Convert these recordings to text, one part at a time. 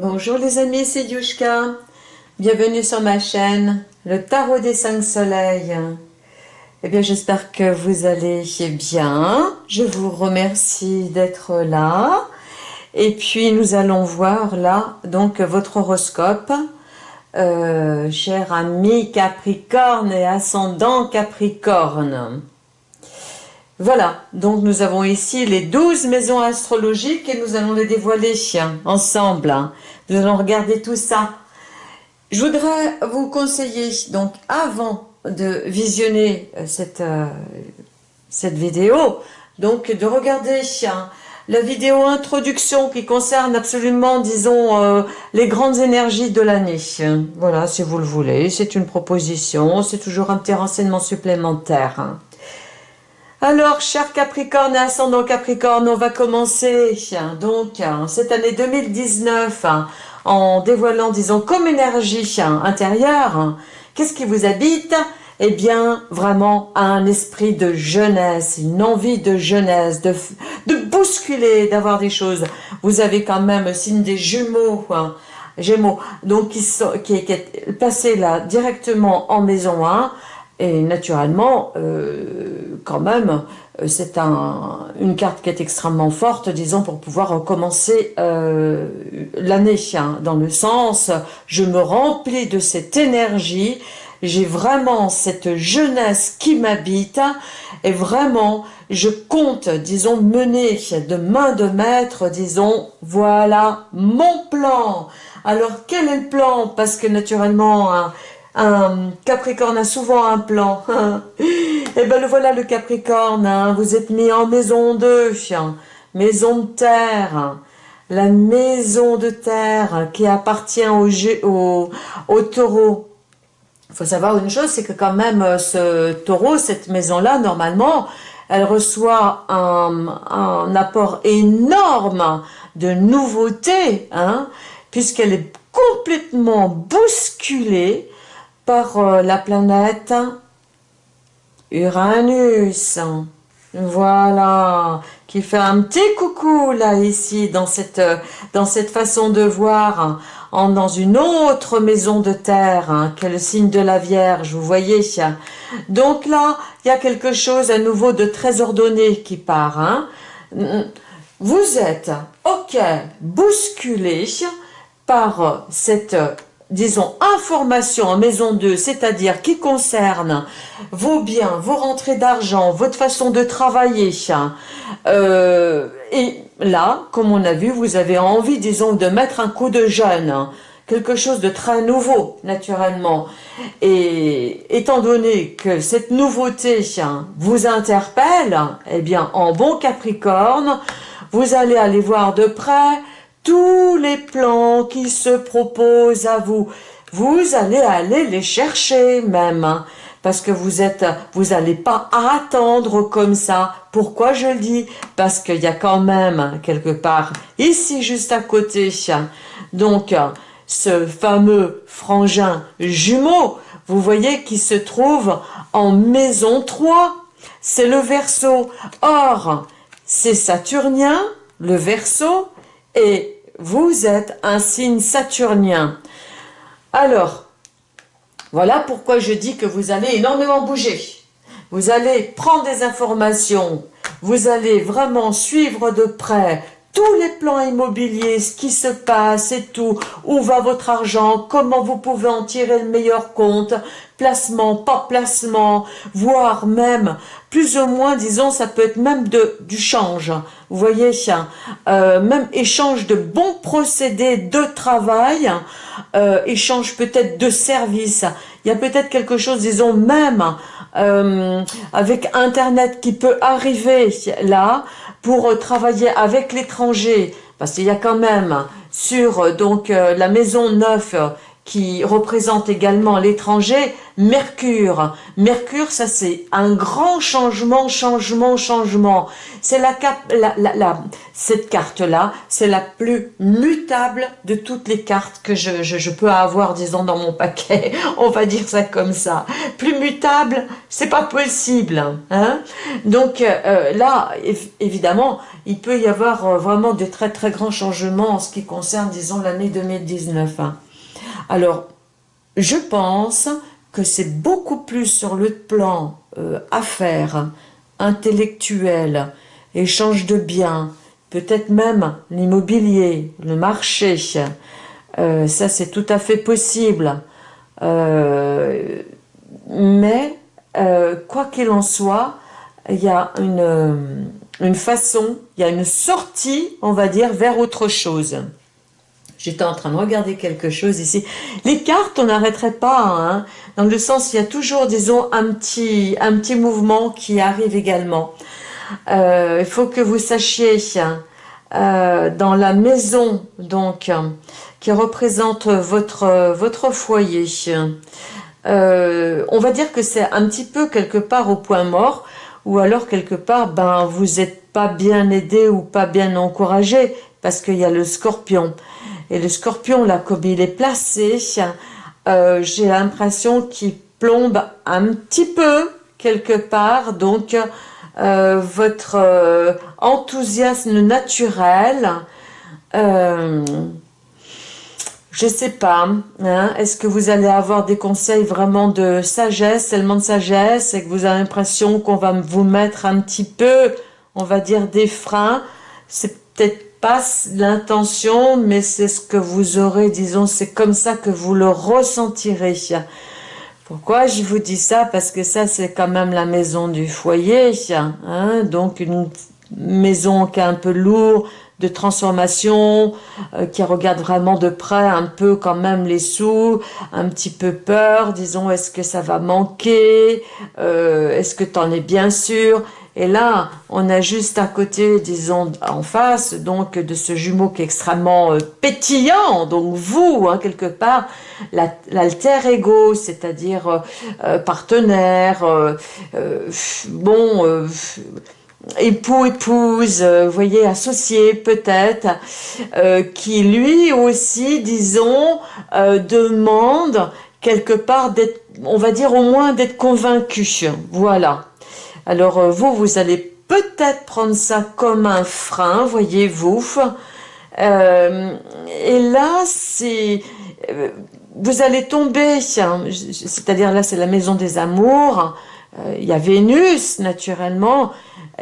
Bonjour les amis, c'est Yushka. Bienvenue sur ma chaîne, le Tarot des cinq soleils. Eh bien, j'espère que vous allez bien. Je vous remercie d'être là. Et puis, nous allons voir là, donc, votre horoscope. Euh, cher ami Capricorne et ascendant Capricorne. Voilà, donc nous avons ici les 12 maisons astrologiques et nous allons les dévoiler ensemble. Nous allons regarder tout ça. Je voudrais vous conseiller, donc avant de visionner euh, cette, euh, cette vidéo, donc de regarder la vidéo introduction qui concerne absolument, disons, euh, les grandes énergies de l'année. Voilà, si vous le voulez, c'est une proposition, c'est toujours un petit renseignement supplémentaire. Alors, cher Capricorne et ascendant Capricorne, on va commencer donc cette année 2019 en dévoilant, disons, comme énergie intérieure. Qu'est-ce qui vous habite? Eh bien, vraiment un esprit de jeunesse, une envie de jeunesse, de, de bousculer, d'avoir des choses. Vous avez quand même signe des jumeaux, Gémeaux, donc qui, sont, qui, est passé là directement en maison 1, et naturellement, euh, quand même, euh, c'est un, une carte qui est extrêmement forte, disons, pour pouvoir recommencer euh, l'année, hein, dans le sens, je me remplis de cette énergie, j'ai vraiment cette jeunesse qui m'habite, et vraiment, je compte, disons, mener de main de maître, disons, voilà mon plan. Alors, quel est le plan? Parce que naturellement, hein, un Capricorne a souvent un plan. Et eh ben le voilà le Capricorne, hein. vous êtes mis en maison 2, maison de terre. La maison de terre qui appartient au, au, au taureau. Il faut savoir une chose, c'est que quand même euh, ce taureau, cette maison-là, normalement, elle reçoit un, un, apport énorme de nouveautés, hein, puisqu'elle est complètement bousculée par euh, la planète Uranus. Voilà, qui fait un petit coucou là ici dans cette, dans cette façon de voir en, dans une autre maison de terre hein, qui est le signe de la Vierge, vous voyez. Donc là, il y a quelque chose à nouveau de très ordonné qui part. Hein. Vous êtes, ok, bousculé par cette disons, information en maison 2, c'est-à-dire qui concerne vos biens, vos rentrées d'argent, votre façon de travailler. Euh, et là, comme on a vu, vous avez envie, disons, de mettre un coup de jeune, quelque chose de très nouveau, naturellement. Et étant donné que cette nouveauté vous interpelle, eh bien, en bon Capricorne, vous allez aller voir de près tous les plans qui se proposent à vous. Vous allez aller les chercher même, hein, parce que vous êtes, vous n'allez pas attendre comme ça. Pourquoi je le dis? Parce qu'il y a quand même quelque part ici juste à côté, donc ce fameux frangin jumeau, vous voyez qui se trouve en maison 3, c'est le verso. Or, c'est saturnien, le verso, et vous êtes un signe saturnien. Alors, voilà pourquoi je dis que vous allez énormément bouger. Vous allez prendre des informations, vous allez vraiment suivre de près tous les plans immobiliers, ce qui se passe et tout, où va votre argent, comment vous pouvez en tirer le meilleur compte, placement, pas placement, voire même, plus ou moins, disons, ça peut être même de, du change. Vous voyez, euh, même échange de bons procédés de travail, euh, échange peut-être de services. Il y a peut-être quelque chose, disons, même euh, avec Internet qui peut arriver là pour travailler avec l'étranger, parce qu'il y a quand même sur donc la maison neuve qui représente également l'étranger, Mercure. Mercure, ça c'est un grand changement, changement, changement. C'est la, la, la, cette carte-là, c'est la plus mutable de toutes les cartes que je, je, peux avoir, disons, dans mon paquet. On va dire ça comme ça. Plus mutable, c'est pas possible. Hein Donc euh, là, évidemment, il peut y avoir euh, vraiment de très très grands changements en ce qui concerne, disons, l'année 2019. Alors, je pense que c'est beaucoup plus sur le plan euh, affaires, intellectuel, échange de biens, peut-être même l'immobilier, le marché. Euh, ça, c'est tout à fait possible. Euh, mais, quoi qu'il en soit, il y a une, une façon, il y a une sortie, on va dire, vers autre chose. J'étais en train de regarder quelque chose ici. Les cartes, on n'arrêterait pas, hein, dans le sens, il y a toujours, disons, un petit, un petit mouvement qui arrive également. Euh, il faut que vous sachiez, euh, dans la maison, donc, qui représente votre, votre foyer, euh, on va dire que c'est un petit peu quelque part au point mort, ou alors quelque part, ben, vous n'êtes pas bien aidé ou pas bien encouragé, parce qu'il y a le scorpion. Et le scorpion, là, comme il est placé, euh, j'ai l'impression qu'il plombe un petit peu quelque part. Donc, euh, votre euh, enthousiasme naturel, je sais pas, hein, est-ce que vous allez avoir des conseils vraiment de sagesse, tellement de sagesse, et que vous avez l'impression qu'on va vous mettre un petit peu, on va dire, des freins? C'est peut-être pas l'intention, mais c'est ce que vous aurez, disons, c'est comme ça que vous le ressentirez. Pourquoi je vous dis ça? Parce que ça, c'est quand même la maison du foyer, hein donc une maison qui est un peu lourde, de transformation, euh, qui regarde vraiment de près un peu quand même les sous, un petit peu peur, disons, est-ce que ça va manquer? Euh, Est-ce que tu en es bien sûr? Et là, on a juste à côté, disons, en face, donc, de ce jumeau qui est extrêmement euh, pétillant, donc vous, hein, quelque part, l'alter ego, c'est-à-dire euh, euh, partenaire, bon, époux, épouse, vous voyez, associé peut-être, qui lui aussi, disons, demande quelque part d'être, on va dire au moins d'être convaincu, voilà. Alors euh, vous, vous allez peut-être prendre ça comme un frein, voyez-vous. Euh, et là, c'est... Euh, vous allez tomber, c'est-à-dire là c'est la maison des amours, il y a Vénus naturellement,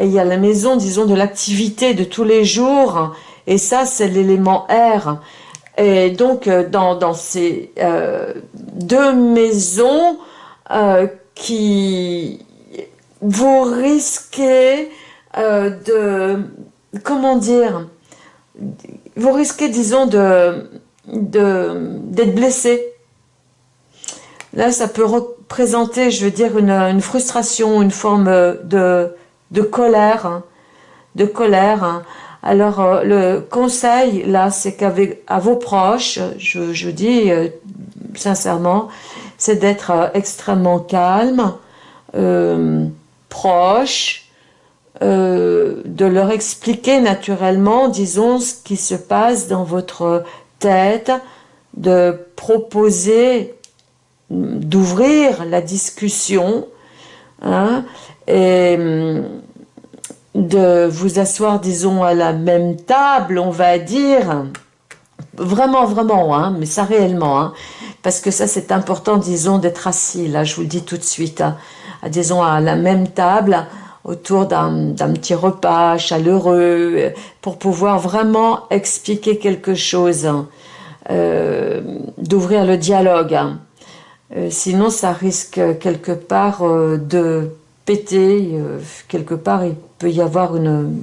il y a la maison, disons, de l'activité de tous les jours, et ça c'est l'élément R. Et donc dans, ces deux maisons qui vous risquez euh, de, comment dire, vous risquez, disons, de d'être blessé. Là, ça peut représenter, je veux dire, une, frustration, une forme de, de colère, hein, de colère. Hein. Alors, euh, le conseil, là, c'est qu'avec à vos proches, je, je dis euh, sincèrement, c'est d'être extrêmement calme, proches, euh, de leur expliquer naturellement, disons, ce qui se passe dans votre tête, de proposer, d'ouvrir la discussion, hein, et hum, de vous asseoir, disons, à la même table, on va dire, vraiment, vraiment, hein, mais ça réellement, hein, parce que ça c'est important, disons, d'être assis, là, je vous le dis tout de suite, hein, disons, à la même table, autour d'un petit repas chaleureux, pour pouvoir vraiment expliquer quelque chose, euh, d'ouvrir le dialogue. Euh, sinon, ça risque quelque part euh, de péter, quelque part il peut y avoir une,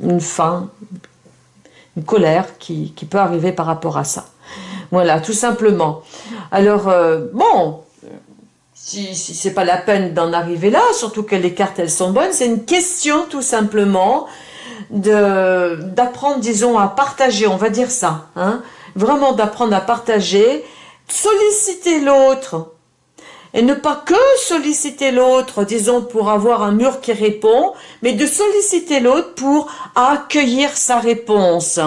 une faim, une colère qui, peut arriver par rapport à ça. Voilà, tout simplement. Alors, bon, si, si c'est pas la peine d'en arriver là, surtout que les cartes elles sont bonnes, c'est une question tout simplement d'apprendre, disons, à partager, on va dire ça, hein, vraiment d'apprendre à partager solliciter l'autre et ne pas que solliciter l'autre, disons, pour avoir un mur qui répond, mais de solliciter l'autre pour accueillir sa réponse.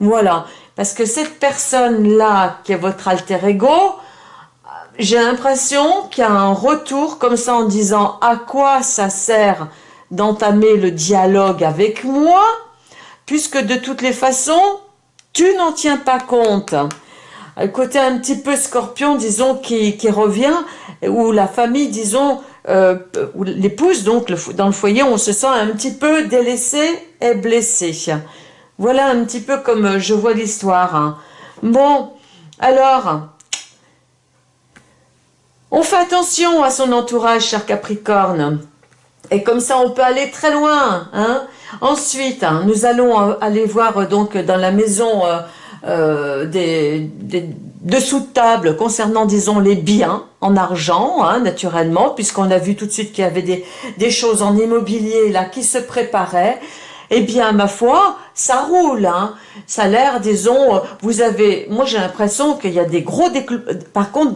Voilà. Parce que cette personne-là, qui est votre alter ego, j'ai l'impression qu'il y a un retour comme ça en disant à quoi ça sert d'entamer le dialogue avec moi, puisque de toutes les façons, tu n'en tiens pas compte. Le côté un petit peu scorpion, disons, qui, revient, où la famille, disons, euh, l'épouse, donc dans le foyer, on se sent un petit peu délaissé et blessé. Voilà un petit peu comme je vois l'histoire. Hein. Bon, alors, on fait attention à son entourage, cher Capricorne. Et comme ça, on peut aller très loin. Hein. Ensuite, hein, nous allons aller voir donc dans la maison euh, euh, des, dessous de table concernant, disons, les biens en argent, naturellement, puisqu'on a vu tout de suite qu'il y avait des, des choses en immobilier là qui se préparaient. Eh bien, ma foi, ça roule. Hein. Ça a l'air, disons, vous avez... Moi, j'ai l'impression qu'il y a des gros... Par contre,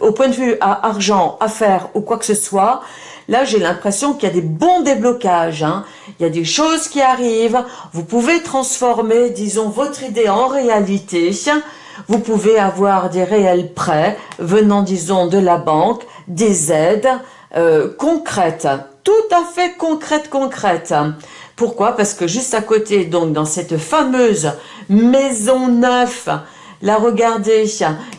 au point de vue à argent, affaires ou quoi que ce soit, Là, j'ai l'impression qu'il y a des bons déblocages. Hein. Il y a des choses qui arrivent. Vous pouvez transformer, disons, votre idée en réalité. Vous pouvez avoir des réels prêts venant, disons, de la banque, des aides euh, concrètes, tout à fait concrètes, concrètes. Pourquoi? Parce que juste à côté, donc, dans cette fameuse maison neuve Là, regardez,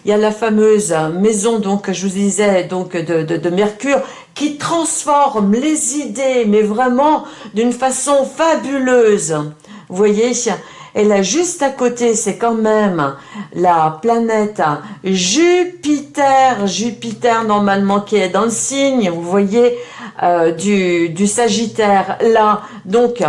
il y a la fameuse maison, donc, je vous disais, donc, de, de, Mercure, qui transforme les idées, mais vraiment d'une façon fabuleuse. Vous voyez? Et là, juste à côté, c'est quand même la planète Jupiter. Jupiter, normalement, qui est dans le signe, vous voyez, euh, du, du Sagittaire. Là, donc,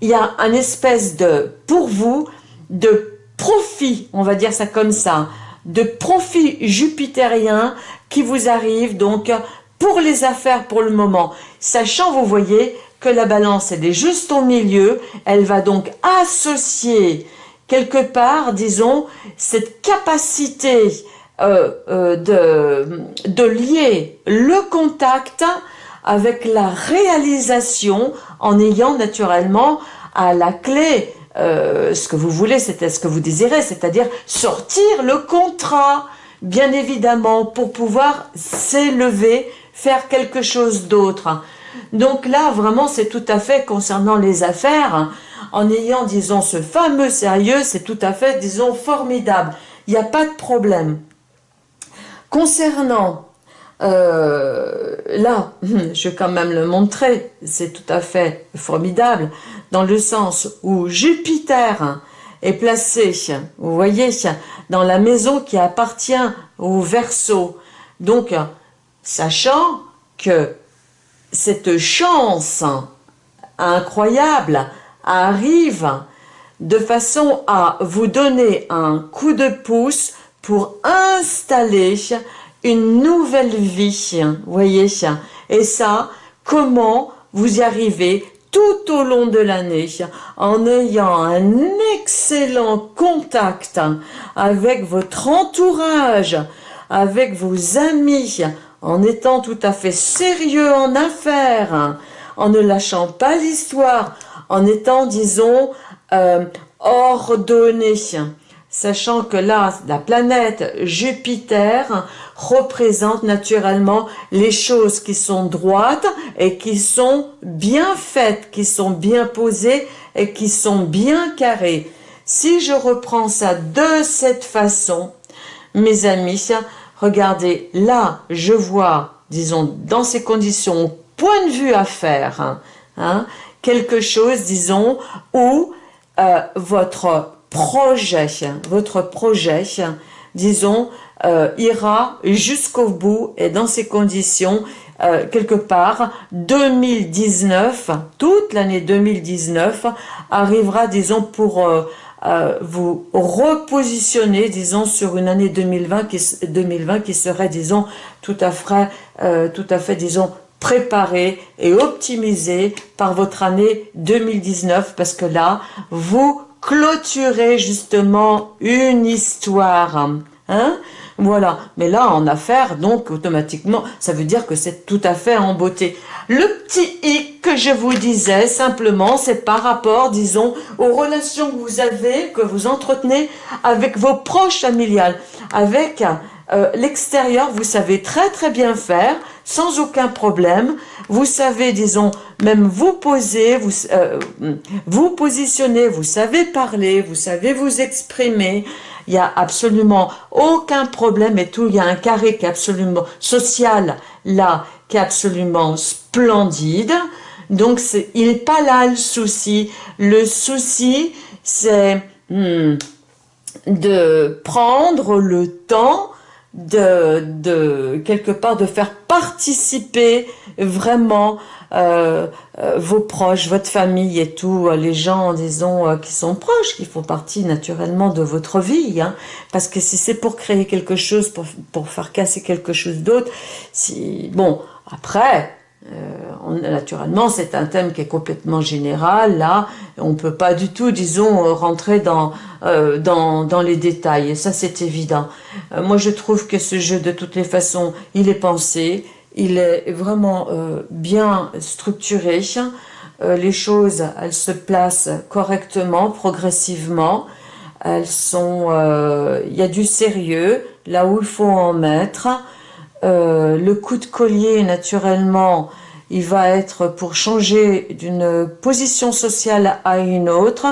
il y a un espèce de, pour vous, de profit, on va dire ça comme ça, de profit jupitérien qui vous arrive donc pour les affaires pour le moment. Sachant, vous voyez, que la balance, elle est juste au milieu, elle va donc associer quelque part, disons, cette capacité euh, euh, de, de lier le contact avec la réalisation en ayant naturellement à la clé euh, ce que vous voulez, c'est ce que vous désirez, c'est-à-dire sortir le contrat, bien évidemment, pour pouvoir s'élever, faire quelque chose d'autre. Donc là, vraiment, c'est tout à fait concernant les affaires, en ayant, disons, ce fameux sérieux, c'est tout à fait, disons, formidable. Il n'y a pas de problème. Concernant euh, là, je vais quand même le montrer, c'est tout à fait formidable, dans le sens où Jupiter est placé, vous voyez, dans la maison qui appartient au Verseau. Donc, sachant que cette chance incroyable arrive de façon à vous donner un coup de pouce pour installer une nouvelle vie, voyez. Et ça, comment vous y arrivez tout au long de l'année en ayant un excellent contact avec votre entourage, avec vos amis, en étant tout à fait sérieux en affaires, en ne lâchant pas l'histoire, en étant, disons, euh, ordonné sachant que là, la planète Jupiter représente naturellement les choses qui sont droites et qui sont bien faites, qui sont bien posées et qui sont bien carrées. Si je reprends ça de cette façon, mes amis, regardez, là, je vois, disons, dans ces conditions, point de vue à faire, hein, hein, quelque chose, disons, où euh, votre projet, votre projet, disons, euh, ira jusqu'au bout et dans ces conditions, euh, quelque part, 2019, toute l'année 2019 arrivera, disons, pour euh, vous repositionner, disons, sur une année 2020 qui, 2020 qui serait, disons, tout à fait, tout à fait, disons, préparée et optimisée par votre année 2019 parce que là, vous clôturer justement une histoire. Hein voilà, mais là en affaires, donc automatiquement, ça veut dire que c'est tout à fait en beauté. Le petit hic que je vous disais, simplement, c'est par rapport, disons, aux relations que vous avez, que vous entretenez avec vos proches familiales, avec euh, l'extérieur, vous savez très très bien faire, sans aucun problème. Vous savez, disons, même vous poser, vous, euh, vous positionner, vous savez parler, vous savez vous exprimer, il n'y a absolument aucun problème et tout. Il y a un carré qui est absolument social là, qui est absolument splendide. Donc, il n'est pas là le souci. Le souci, c'est hmm, de prendre le temps de, de, quelque part, de faire participer vraiment euh, euh, vos proches, votre famille et tout, euh, les gens, disons, qui sont proches, qui font partie naturellement de votre vie. Hein. parce que si c'est pour créer quelque chose, pour, pour faire casser quelque chose d'autre, si bon, après, euh, naturellement, c'est un thème qui est complètement général. Là, on peut pas du tout, disons, rentrer dans, euh, dans, dans, les détails. Ça, c'est évident. moi, je trouve que ce jeu, de toutes les façons, il est pensé il est vraiment euh, bien structuré. Euh, les choses, elles se placent correctement, progressivement. Elles sont, euh, il y a du sérieux là où il faut en mettre. Le coup de collier, naturellement, il va être pour changer d'une position sociale à une autre,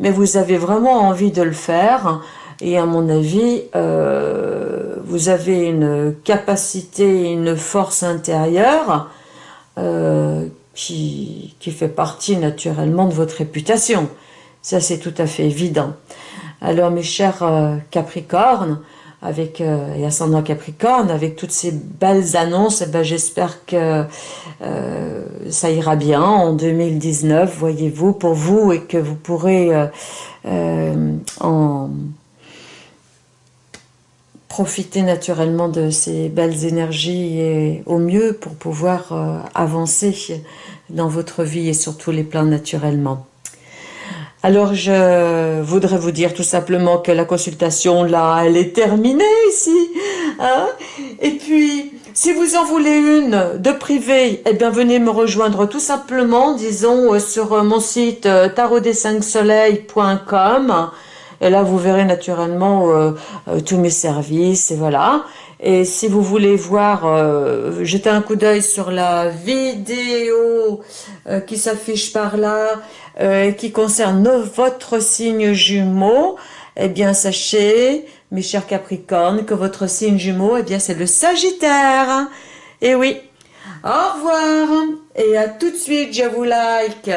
mais vous avez vraiment envie de le faire. Et à mon avis, euh, vous avez une capacité, une force intérieure euh, qui, qui fait partie naturellement de votre réputation. Ça, c'est tout à fait évident. Alors, mes chers euh, Capricornes, avec euh, et ascendant Capricorne, avec toutes ces belles annonces, eh ben, j'espère que euh, ça ira bien en 2019, voyez-vous, pour vous, et que vous pourrez en profiter naturellement de ces belles énergies et au mieux pour pouvoir euh, avancer dans votre vie et sur tous les plans naturellement. Alors je voudrais vous dire tout simplement que la consultation là, elle est terminée ici. Hein. et puis, si vous en voulez une de privée, eh bien venez me rejoindre tout simplement, disons, euh, sur mon site euh, tarot des 5 soleils.com et là, vous verrez naturellement euh, euh, tous mes services, et voilà. Et si vous voulez voir, euh, jeter un coup d'œil sur la vidéo qui s'affiche par là, qui concerne votre signe jumeau, eh bien, sachez, mes chers Capricornes, que votre signe jumeau, eh bien, c'est le Sagittaire. Et oui. Au revoir. Et à tout de suite, je vous like.